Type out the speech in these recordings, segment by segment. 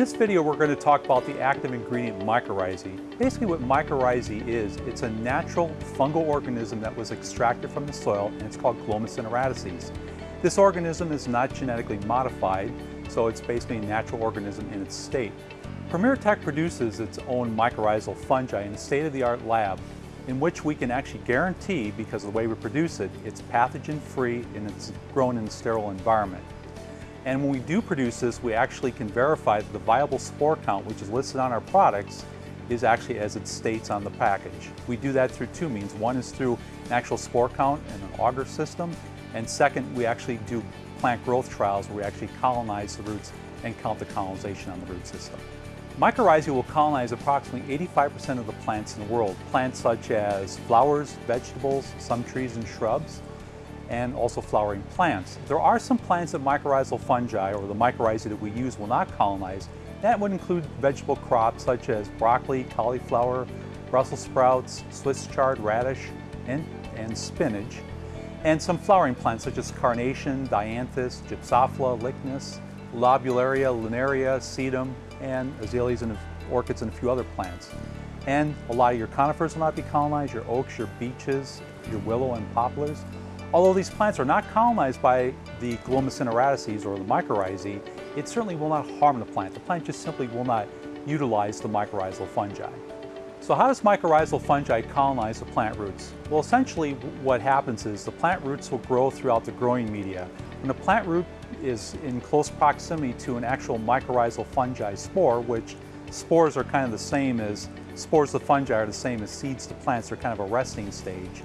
this video, we're going to talk about the active ingredient mycorrhizae. Basically what mycorrhizae is, it's a natural fungal organism that was extracted from the soil, and it's called Glomus intraradices. This organism is not genetically modified, so it's basically a natural organism in its state. Premier Tech produces its own mycorrhizal fungi in a state-of-the-art lab in which we can actually guarantee, because of the way we produce it, it's pathogen-free and it's grown in a sterile environment. And when we do produce this, we actually can verify that the viable spore count, which is listed on our products, is actually as it states on the package. We do that through two means. One is through an actual spore count and an agar system. And second, we actually do plant growth trials where we actually colonize the roots and count the colonization on the root system. Mycorrhizae will colonize approximately 85% of the plants in the world. Plants such as flowers, vegetables, some trees and shrubs, and also flowering plants. There are some plants that mycorrhizal fungi, or the mycorrhizae that we use, will not colonize. That would include vegetable crops such as broccoli, cauliflower, Brussels sprouts, Swiss chard, radish, and, and spinach. And some flowering plants such as carnation, dianthus, gypsophila, lychnis, lobularia, linaria, sedum, and azaleas and orchids and a few other plants. And a lot of your conifers will not be colonized, your oaks, your beeches, your willow and poplars. Although these plants are not colonized by the Glomus intraradices or the mycorrhizae, it certainly will not harm the plant. The plant just simply will not utilize the mycorrhizal fungi. So how does mycorrhizal fungi colonize the plant roots? Well, essentially what happens is the plant roots will grow throughout the growing media. When a plant root is in close proximity to an actual mycorrhizal fungi spore, which spores are kind of the same as, spores of fungi are the same as seeds to plants, they're kind of a resting stage.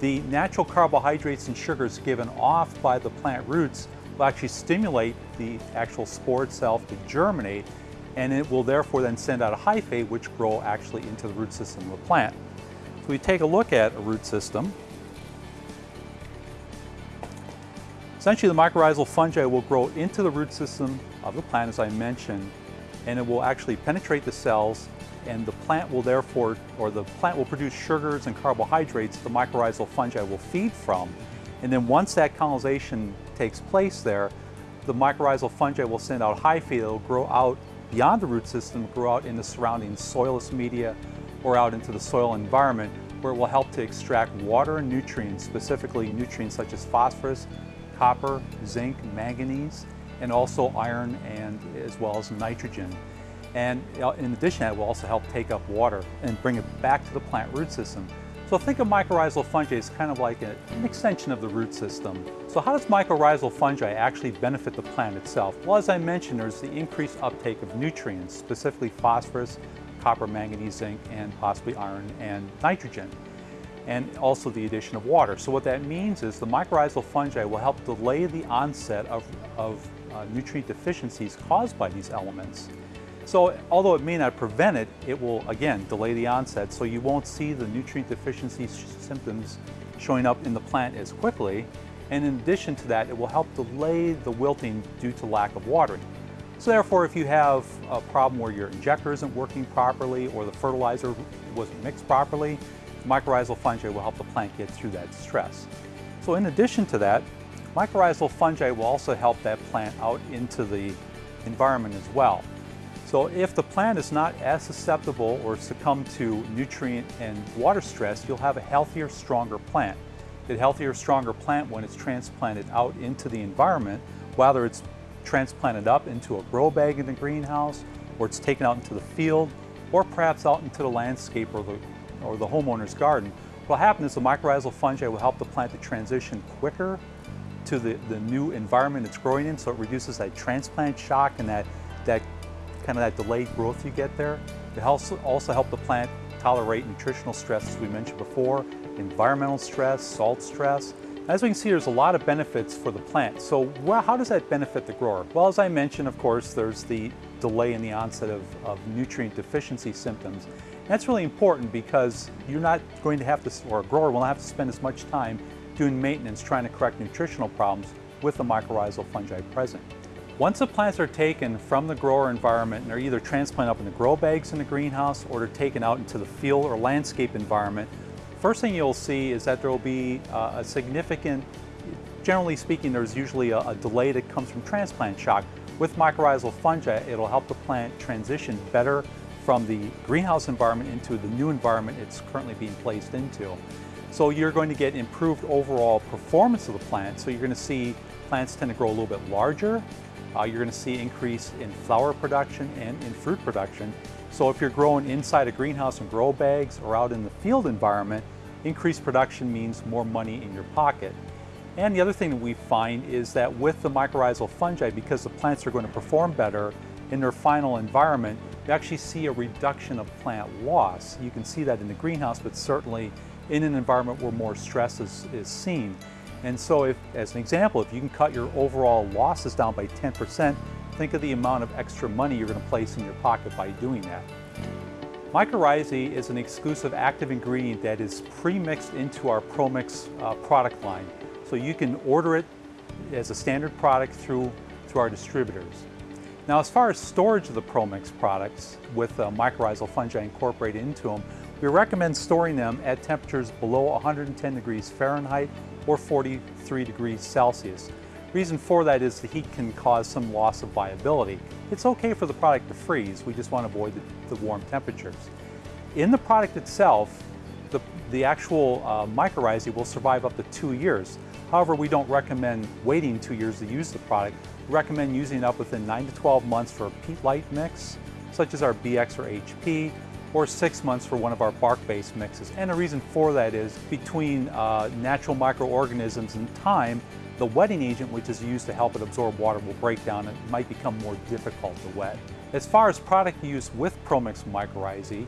The natural carbohydrates and sugars given off by the plant roots will actually stimulate the actual spore itself to germinate and it will therefore then send out a hyphae which grow actually into the root system of the plant. So we take a look at a root system. Essentially the mycorrhizal fungi will grow into the root system of the plant as I mentioned and it will actually penetrate the cells and the plant will therefore, or the plant will produce sugars and carbohydrates the mycorrhizal fungi will feed from. And then once that colonization takes place there, the mycorrhizal fungi will send out hyphae that will grow out beyond the root system, grow out in the surrounding soilless media or out into the soil environment where it will help to extract water and nutrients, specifically nutrients such as phosphorus, copper, zinc, manganese, and also iron and as well as nitrogen. And in addition, that will also help take up water and bring it back to the plant root system. So think of mycorrhizal fungi as kind of like an extension of the root system. So how does mycorrhizal fungi actually benefit the plant itself? Well, as I mentioned, there's the increased uptake of nutrients, specifically phosphorus, copper, manganese, zinc, and possibly iron and nitrogen, and also the addition of water. So what that means is the mycorrhizal fungi will help delay the onset of, of uh, nutrient deficiencies caused by these elements. So although it may not prevent it, it will, again, delay the onset, so you won't see the nutrient deficiency symptoms showing up in the plant as quickly. And in addition to that, it will help delay the wilting due to lack of watering. So therefore, if you have a problem where your injector isn't working properly or the fertilizer wasn't mixed properly, mycorrhizal fungi will help the plant get through that stress. So in addition to that, mycorrhizal fungi will also help that plant out into the environment as well. So if the plant is not as susceptible or succumb to nutrient and water stress, you'll have a healthier, stronger plant. A healthier, stronger plant when it's transplanted out into the environment, whether it's transplanted up into a grow bag in the greenhouse, or it's taken out into the field, or perhaps out into the landscape or the, or the homeowner's garden. What will happen is the mycorrhizal fungi will help the plant to transition quicker to the, the new environment it's growing in, so it reduces that transplant shock and that, that kind of that delayed growth you get there. It helps also help the plant tolerate nutritional stress, as we mentioned before, environmental stress, salt stress. As we can see, there's a lot of benefits for the plant. So well, how does that benefit the grower? Well, as I mentioned, of course, there's the delay in the onset of, of nutrient deficiency symptoms. That's really important because you're not going to have to, or a grower will not have to spend as much time doing maintenance trying to correct nutritional problems with the mycorrhizal fungi present. Once the plants are taken from the grower environment and they're either transplanted up in the grow bags in the greenhouse or they're taken out into the field or landscape environment, first thing you'll see is that there will be uh, a significant, generally speaking, there's usually a, a delay that comes from transplant shock. With mycorrhizal fungi, it'll help the plant transition better from the greenhouse environment into the new environment it's currently being placed into. So you're going to get improved overall performance of the plant. So you're going to see plants tend to grow a little bit larger. Uh, you're going to see increase in flower production and in fruit production. So if you're growing inside a greenhouse and grow bags or out in the field environment, increased production means more money in your pocket. And the other thing that we find is that with the mycorrhizal fungi, because the plants are going to perform better in their final environment, you actually see a reduction of plant loss. You can see that in the greenhouse, but certainly in an environment where more stress is, is seen. And so if, as an example, if you can cut your overall losses down by 10%, think of the amount of extra money you're going to place in your pocket by doing that. Mycorrhizae is an exclusive active ingredient that is pre-mixed into our ProMix uh, product line. So you can order it as a standard product through, through our distributors. Now as far as storage of the ProMix products with uh, mycorrhizal fungi incorporated into them, we recommend storing them at temperatures below 110 degrees Fahrenheit or 43 degrees Celsius. Reason for that is the heat can cause some loss of viability. It's okay for the product to freeze, we just want to avoid the, the warm temperatures. In the product itself, the, the actual uh, mycorrhizae will survive up to two years. However, we don't recommend waiting two years to use the product. Recommend using it up within 9 to 12 months for a peat light mix, such as our BX or HP, or six months for one of our bark-based mixes. And the reason for that is between uh, natural microorganisms and time, the wetting agent, which is used to help it absorb water, will break down and might become more difficult to wet. As far as product use with ProMix mycorrhizae,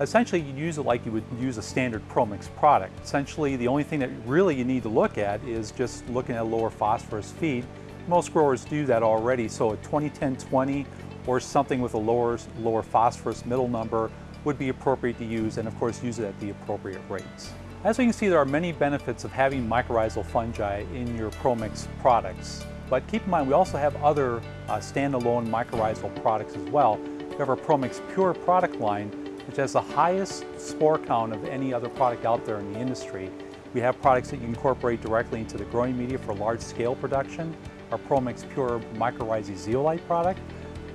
essentially you use it like you would use a standard ProMix product. Essentially the only thing that really you need to look at is just looking at a lower phosphorus feed. Most growers do that already, so a 20-10-20 or something with a lower, lower phosphorus middle number would be appropriate to use and of course use it at the appropriate rates. As we can see, there are many benefits of having mycorrhizal fungi in your ProMix products. But keep in mind, we also have other uh, standalone mycorrhizal products as well. We have our ProMix Pure product line, which has the highest spore count of any other product out there in the industry. We have products that you incorporate directly into the growing media for large-scale production. Our ProMix Pure Mycorrhizae Zeolite product,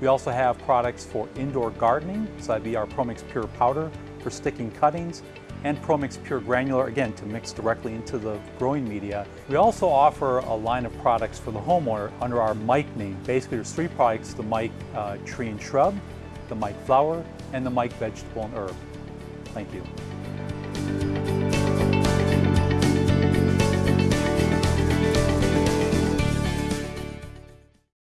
we also have products for indoor gardening, so that'd be our ProMix Pure Powder for sticking cuttings, and ProMix Pure Granular, again, to mix directly into the growing media. We also offer a line of products for the homeowner under our MYKE name. Basically, there's three products, the MYKE uh, Tree and Shrub, the MYKE Flower, and the MYKE Vegetable and Herb. Thank you.